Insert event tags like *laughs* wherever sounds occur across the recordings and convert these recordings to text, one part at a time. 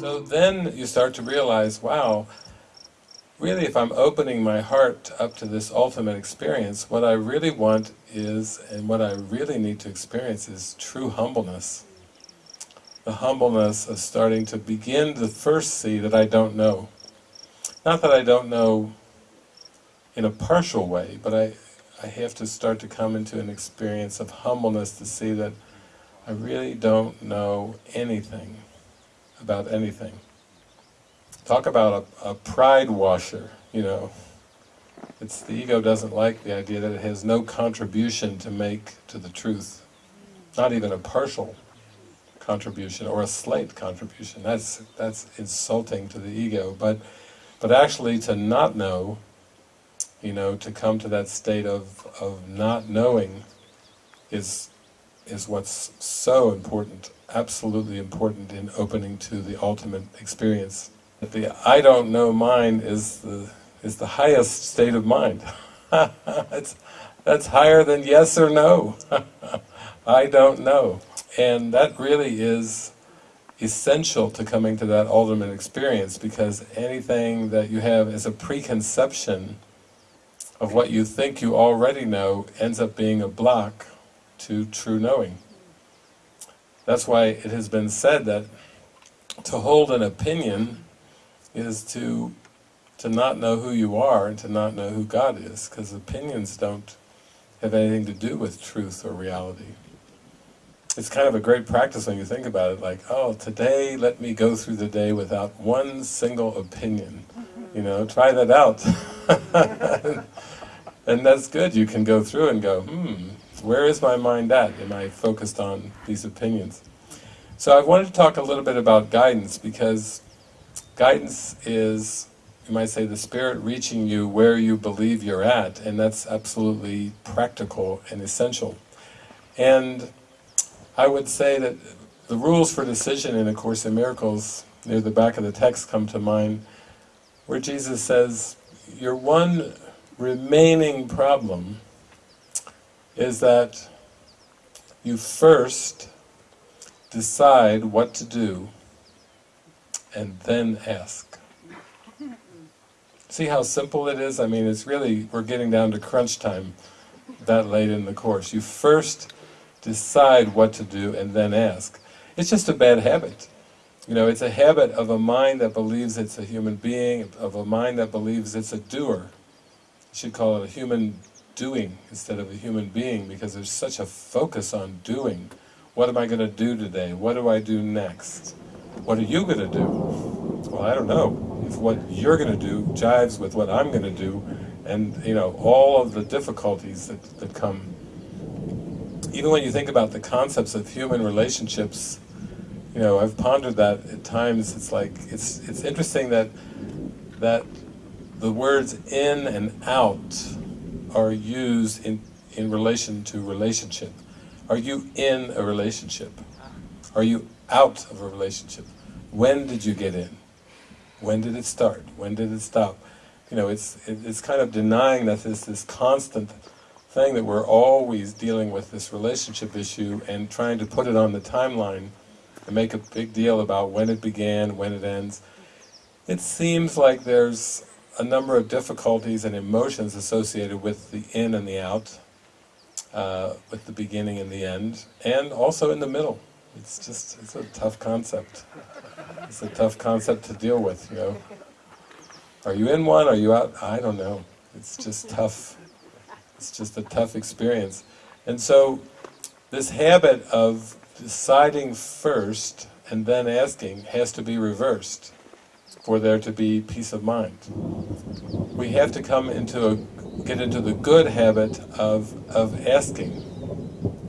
So then you start to realize, wow, really if I'm opening my heart up to this ultimate experience, what I really want is, and what I really need to experience is true humbleness. The humbleness of starting to begin to first see that I don't know. Not that I don't know in a partial way, but I, I have to start to come into an experience of humbleness to see that I really don't know anything about anything. Talk about a, a pride washer, you know. It's the ego doesn't like the idea that it has no contribution to make to the truth. Not even a partial contribution or a slight contribution. That's that's insulting to the ego. But but actually to not know, you know, to come to that state of, of not knowing is is what's so important, absolutely important in opening to the ultimate experience. The I don't know mind is the is the highest state of mind. *laughs* it's, that's higher than yes or no. *laughs* I don't know. And that really is essential to coming to that ultimate experience because anything that you have as a preconception of what you think you already know ends up being a block to true knowing. That's why it has been said that to hold an opinion is to to not know who you are and to not know who God is, because opinions don't have anything to do with truth or reality. It's kind of a great practice when you think about it, like, oh, today let me go through the day without one single opinion. You know, try that out. *laughs* and that's good, you can go through and go, hmm, where is my mind at? Am I focused on these opinions? So I wanted to talk a little bit about guidance, because Guidance is, you might say, the Spirit reaching you where you believe you're at, and that's absolutely practical and essential. And I would say that the rules for decision in A Course in Miracles, near the back of the text come to mind, where Jesus says, your one remaining problem is that you first decide what to do and then ask. See how simple it is? I mean, it's really, we're getting down to crunch time that late in the course. You first decide what to do and then ask. It's just a bad habit. You know, it's a habit of a mind that believes it's a human being, of a mind that believes it's a doer. You should call it a human doing instead of a human being because there's such a focus on doing. What am I going to do today? What do I do next? What are you going to do? Well, I don't know. If what you're going to do jives with what I'm going to do, and, you know, all of the difficulties that, that come. Even when you think about the concepts of human relationships, you know, I've pondered that at times, it's like, it's, it's interesting that, that the words in and out are used in, in relation to relationship. Are you in a relationship? Are you out of a relationship. When did you get in? When did it start? When did it stop? You know, it's, it's kind of denying that there's this constant thing that we're always dealing with this relationship issue and trying to put it on the timeline and make a big deal about when it began, when it ends. It seems like there's a number of difficulties and emotions associated with the in and the out, uh, with the beginning and the end, and also in the middle. It's just, it's a tough concept. It's a tough concept to deal with, you know. Are you in one, are you out? I don't know. It's just tough. It's just a tough experience. And so, this habit of deciding first and then asking has to be reversed for there to be peace of mind. We have to come into a, get into the good habit of, of asking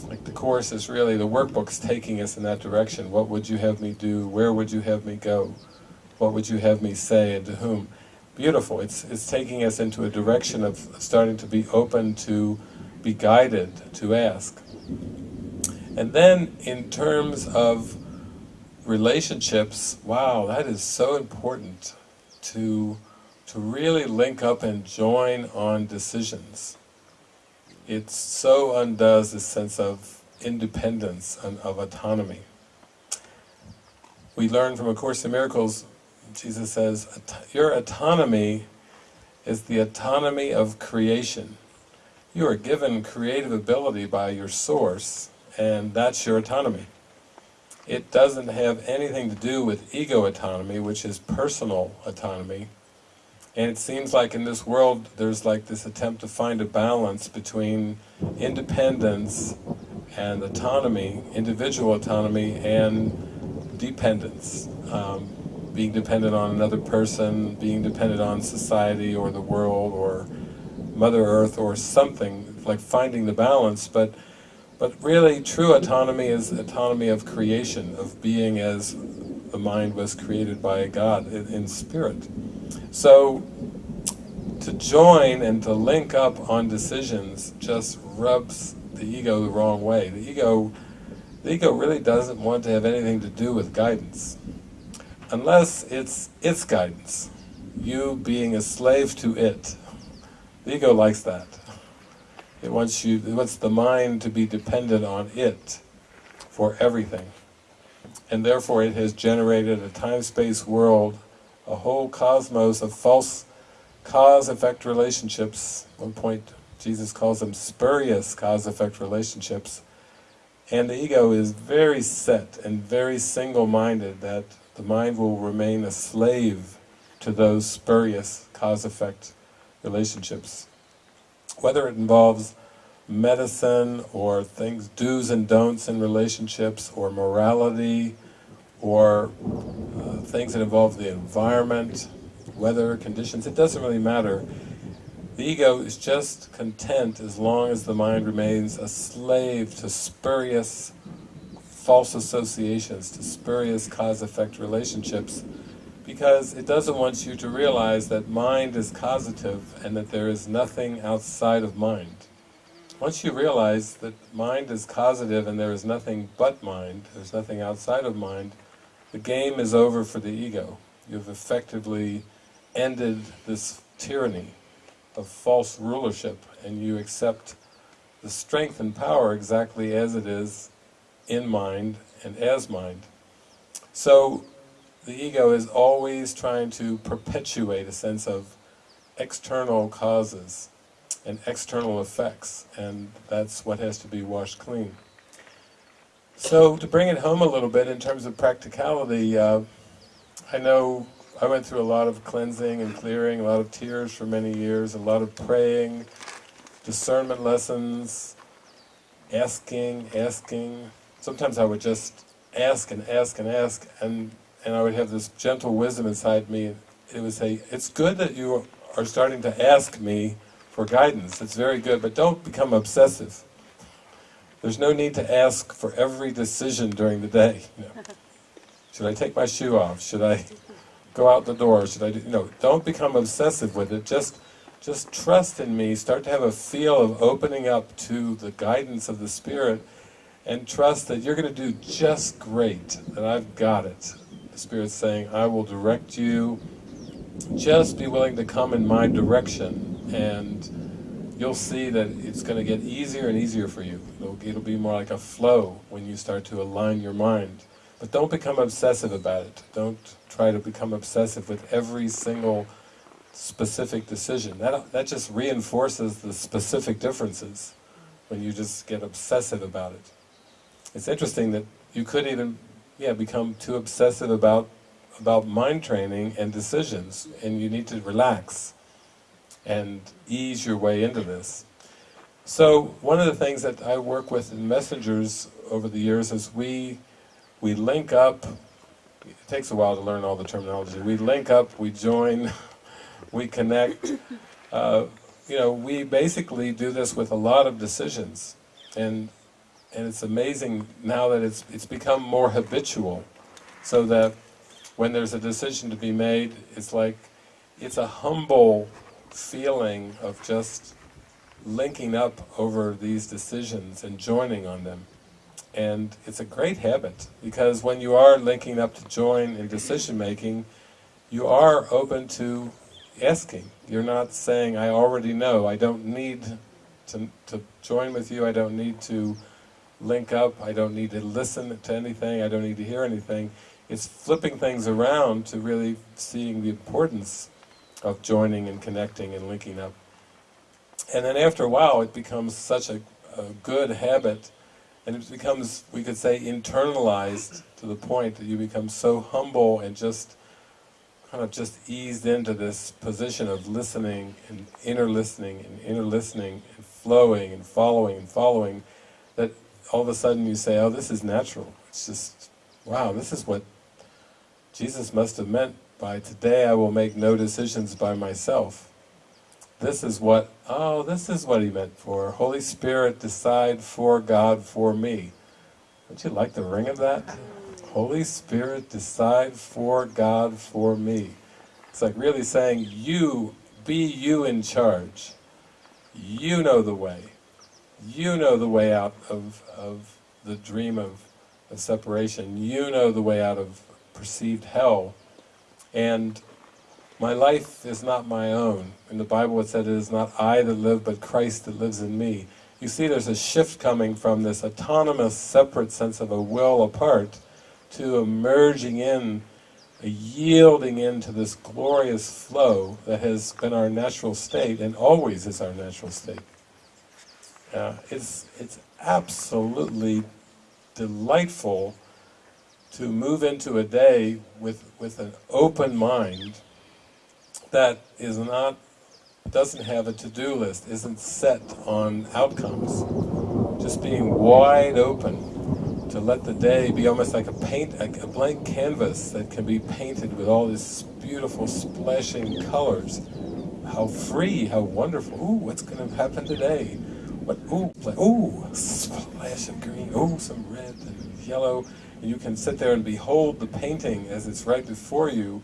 Like the course is really, the workbook's taking us in that direction. What would you have me do? Where would you have me go? What would you have me say and to whom? Beautiful. It's, it's taking us into a direction of starting to be open to be guided, to ask. And then in terms of relationships, wow, that is so important to, to really link up and join on decisions. It so undoes this sense of independence and of autonomy. We learn from A Course in Miracles, Jesus says, your autonomy is the autonomy of creation. You are given creative ability by your source, and that's your autonomy. It doesn't have anything to do with ego autonomy, which is personal autonomy. And it seems like in this world there's like this attempt to find a balance between independence and autonomy, individual autonomy, and dependence. Um, being dependent on another person, being dependent on society or the world or Mother Earth or something, like finding the balance, but but really true autonomy is autonomy of creation, of being as the mind was created by God in, in spirit. So to join and to link up on decisions just rubs the ego the wrong way. The ego, the ego really doesn't want to have anything to do with guidance unless it's its guidance, you being a slave to it. The ego likes that. It wants you, it wants the mind to be dependent on it for everything. And therefore it has generated a time-space world, a whole cosmos of false cause-effect relationships. At one point Jesus calls them spurious cause-effect relationships. And the ego is very set and very single-minded that the mind will remain a slave to those spurious cause-effect relationships. Whether it involves medicine or things, do's and don'ts in relationships, or morality, or uh, things that involve the environment, weather, conditions, it doesn't really matter. The ego is just content as long as the mind remains a slave to spurious false associations, to spurious cause-effect relationships, because it doesn't want you to realize that mind is causative and that there is nothing outside of mind. Once you realize that mind is causative and there is nothing but mind, there's nothing outside of mind, the game is over for the ego. You've effectively ended this tyranny of false rulership and you accept the strength and power exactly as it is in mind and as mind. So the ego is always trying to perpetuate a sense of external causes and external effects, and that's what has to be washed clean. So to bring it home a little bit in terms of practicality, uh, I know I went through a lot of cleansing and clearing, a lot of tears for many years, a lot of praying, discernment lessons, asking, asking, sometimes I would just ask and ask and ask, and, and I would have this gentle wisdom inside me. It would say, it's good that you are starting to ask me for guidance, it's very good, but don't become obsessive. There's no need to ask for every decision during the day. You know. *laughs* Should I take my shoe off? Should I go out the door? Should I do, you know, don't become obsessive with it, just just trust in me, start to have a feel of opening up to the guidance of the Spirit, and trust that you're going to do just great, that I've got it. The Spirit's saying, I will direct you, just be willing to come in my direction, and you'll see that it's going to get easier and easier for you. It'll, it'll be more like a flow when you start to align your mind. But don't become obsessive about it. Don't try to become obsessive with every single specific decision. That, that just reinforces the specific differences when you just get obsessive about it. It's interesting that you could even yeah, become too obsessive about about mind training and decisions, and you need to relax and ease your way into this. So one of the things that I work with in messengers over the years is we we link up, it takes a while to learn all the terminology, we link up, we join, *laughs* we connect, uh, you know, we basically do this with a lot of decisions, and and it's amazing now that it's it's become more habitual, so that when there's a decision to be made, it's like it's a humble feeling of just linking up over these decisions and joining on them. And it's a great habit, because when you are linking up to join in decision making, you are open to asking. You're not saying, I already know, I don't need to, to join with you, I don't need to link up, I don't need to listen to anything, I don't need to hear anything. It's flipping things around to really seeing the importance of joining and connecting and linking up. And then after a while it becomes such a, a good habit and it becomes, we could say, internalized to the point that you become so humble and just kind of just eased into this position of listening and inner listening and inner listening and flowing and following and following that all of a sudden you say, oh this is natural. It's just, wow, this is what Jesus must have meant by today I will make no decisions by myself. This is what, oh, this is what he meant for. Holy Spirit, decide for God, for me. Don't you like the ring of that? Holy Spirit, decide for God, for me. It's like really saying, you, be you in charge. You know the way. You know the way out of, of the dream of, of separation. You know the way out of perceived hell. And my life is not my own. In the Bible it said, it is not I that live, but Christ that lives in me. You see there's a shift coming from this autonomous, separate sense of a will apart, to a merging in, a yielding into this glorious flow that has been our natural state, and always is our natural state. Uh, it's, it's absolutely delightful to move into a day with, with an open mind that is not, doesn't have a to-do list, isn't set on outcomes. Just being wide open to let the day be almost like a paint, a, a blank canvas that can be painted with all these beautiful splashing colors. How free, how wonderful. Ooh, what's going to happen today? What, ooh, ooh, splash of green, ooh, some red and yellow. And you can sit there and behold the painting as it's right before you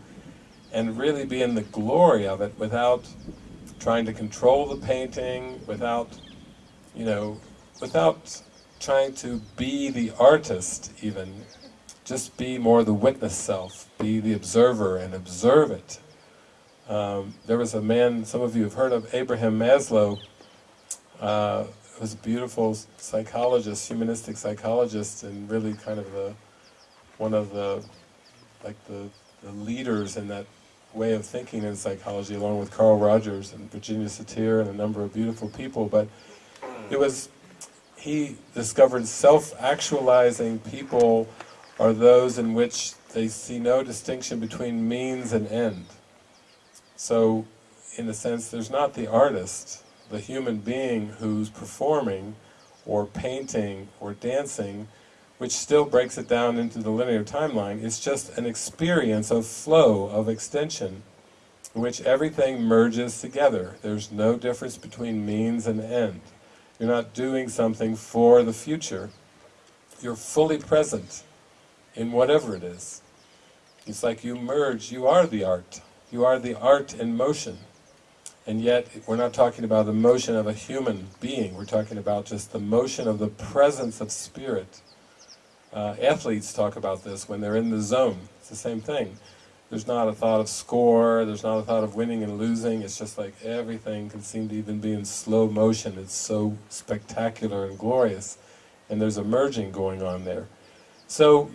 and really be in the glory of it without trying to control the painting, without, you know, without trying to be the artist even. Just be more the witness self, be the observer and observe it. Um, there was a man, some of you have heard of, Abraham Maslow, uh, was a beautiful psychologist, humanistic psychologist, and really kind of the, one of the, like the, the leaders in that way of thinking in psychology, along with Carl Rogers and Virginia Satir and a number of beautiful people, but it was, he discovered self-actualizing people are those in which they see no distinction between means and end. So, in a sense, there's not the artist, the human being who's performing, or painting, or dancing, which still breaks it down into the linear timeline, it's just an experience of flow, of extension, in which everything merges together. There's no difference between means and end. You're not doing something for the future. You're fully present in whatever it is. It's like you merge, you are the art. You are the art in motion. And yet, we're not talking about the motion of a human being, we're talking about just the motion of the presence of spirit. Uh, athletes talk about this when they're in the zone, it's the same thing. There's not a thought of score, there's not a thought of winning and losing, it's just like everything can seem to even be in slow motion, it's so spectacular and glorious, and there's a merging going on there. So,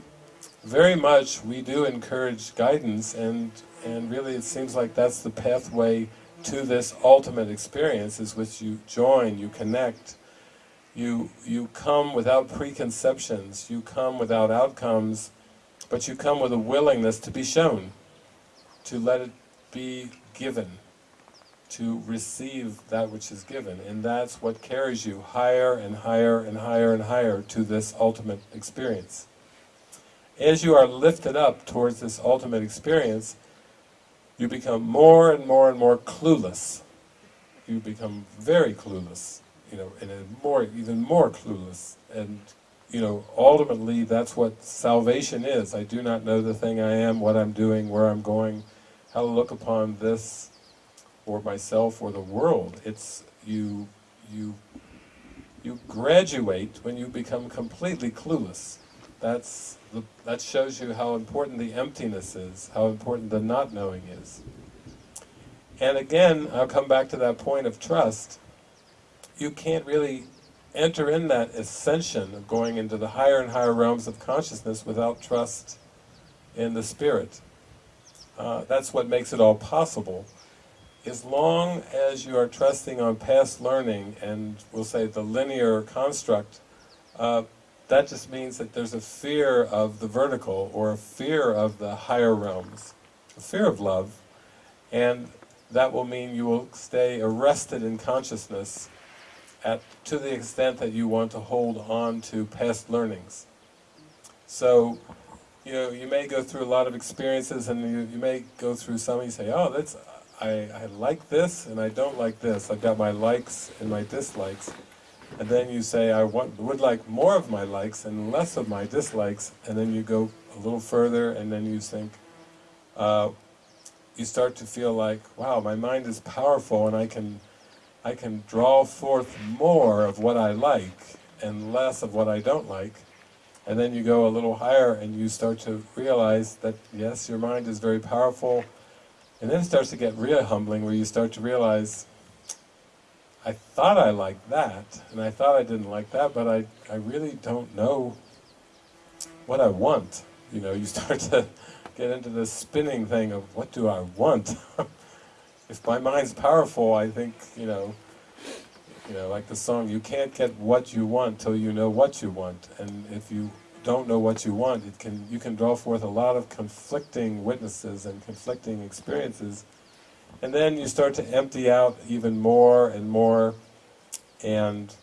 very much we do encourage guidance, and, and really it seems like that's the pathway to this ultimate experience is which you join, you connect, you, you come without preconceptions, you come without outcomes, but you come with a willingness to be shown, to let it be given, to receive that which is given, and that's what carries you higher and higher and higher and higher to this ultimate experience. As you are lifted up towards this ultimate experience, you become more and more and more clueless. You become very clueless, you know, and more, even more clueless. And, you know, ultimately that's what salvation is. I do not know the thing I am, what I'm doing, where I'm going, how to look upon this, or myself, or the world. It's, you, you You graduate when you become completely clueless. That's the, that shows you how important the emptiness is, how important the not knowing is. And again, I'll come back to that point of trust. You can't really enter in that ascension of going into the higher and higher realms of consciousness without trust in the Spirit. Uh, that's what makes it all possible. As long as you are trusting on past learning and we'll say the linear construct, uh, that just means that there's a fear of the vertical or a fear of the higher realms, a fear of love, and that will mean you will stay arrested in consciousness at, to the extent that you want to hold on to past learnings. So, you know, you may go through a lot of experiences and you, you may go through some and you say, oh, that's, I, I like this and I don't like this. I've got my likes and my dislikes. And then you say, I want, would like more of my likes and less of my dislikes. And then you go a little further and then you think, uh, you start to feel like, wow, my mind is powerful and I can I can draw forth more of what I like and less of what I don't like. And then you go a little higher and you start to realize that, yes, your mind is very powerful. And then it starts to get real humbling where you start to realize, I thought I liked that, and I thought I didn't like that, but I, I really don't know what I want. You know, you *laughs* start to get into this spinning thing of, what do I want? *laughs* if my mind's powerful, I think, you know, you know, like the song, you can't get what you want till you know what you want. And if you don't know what you want, it can you can draw forth a lot of conflicting witnesses and conflicting experiences. And then you start to empty out even more and more, and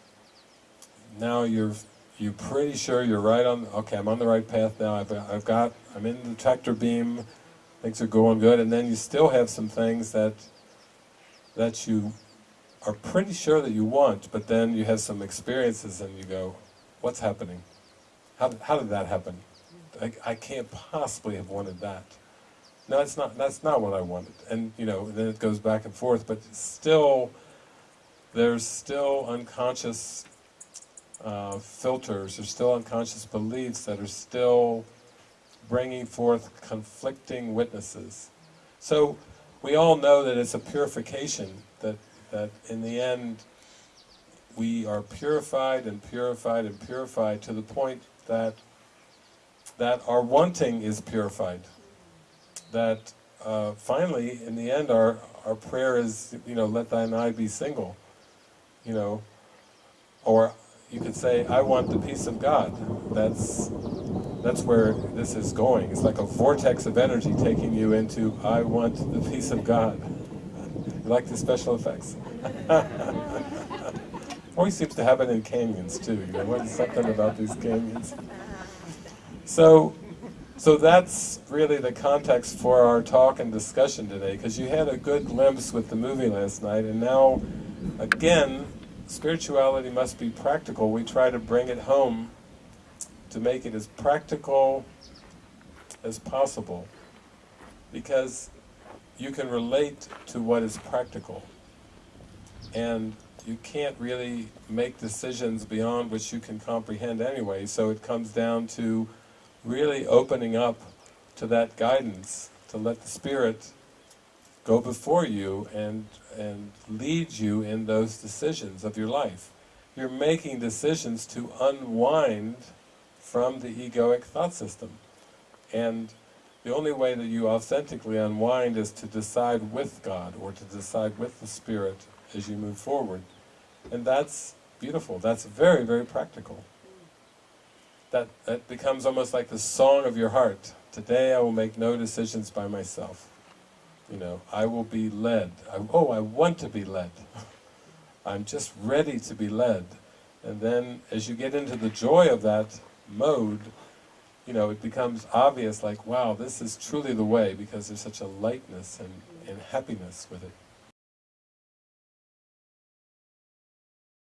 now you're you're pretty sure you're right on, okay, I'm on the right path now, I've, I've got, I'm in the tractor beam, things are going good, and then you still have some things that that you are pretty sure that you want, but then you have some experiences and you go, what's happening? How, how did that happen? I, I can't possibly have wanted that. No, it's not, that's not what I wanted. And, you know, then it goes back and forth, but still, there's still unconscious uh, filters, there's still unconscious beliefs that are still bringing forth conflicting witnesses. So, we all know that it's a purification, that, that in the end we are purified and purified and purified to the point that that our wanting is purified. That uh, finally, in the end, our, our prayer is, you know, let thine eye be single. You know, or you could say, I want the peace of God. That's that's where this is going. It's like a vortex of energy taking you into, I want the peace of God. You like the special effects? *laughs* Always seems to happen in canyons too, you know, what's something about these canyons. So, so that's really the context for our talk and discussion today, because you had a good glimpse with the movie last night, and now, again, spirituality must be practical. We try to bring it home to make it as practical as possible because you can relate to what is practical and you can't really make decisions beyond which you can comprehend anyway so it comes down to really opening up to that guidance to let the Spirit go before you and and lead you in those decisions of your life. You're making decisions to unwind from the egoic thought system. And the only way that you authentically unwind is to decide with God, or to decide with the Spirit as you move forward. And that's beautiful, that's very, very practical. That, that becomes almost like the song of your heart. Today I will make no decisions by myself. You know, I will be led. I, oh, I want to be led. *laughs* I'm just ready to be led. And then as you get into the joy of that, mode, you know, it becomes obvious like, wow, this is truly the way because there's such a lightness and, and happiness with it.